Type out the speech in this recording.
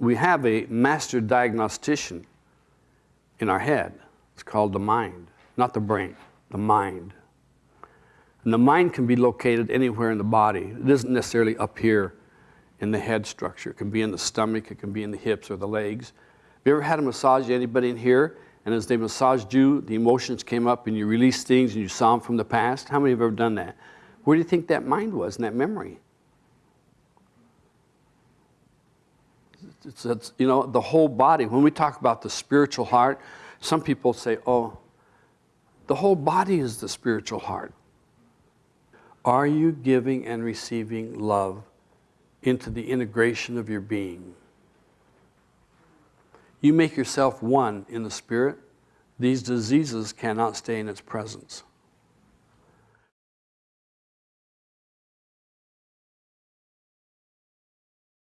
we have a master diagnostician in our head. It's called the mind, not the brain, the mind. And the mind can be located anywhere in the body. It isn't necessarily up here in the head structure. It can be in the stomach, it can be in the hips or the legs. Have you ever had a massage, anybody in here? And as they massaged you, the emotions came up and you released things and you saw them from the past? How many have ever done that? Where do you think that mind was in that memory? It's, it's, you know, the whole body. When we talk about the spiritual heart, some people say, oh, the whole body is the spiritual heart. Are you giving and receiving love into the integration of your being? You make yourself one in the spirit, these diseases cannot stay in its presence.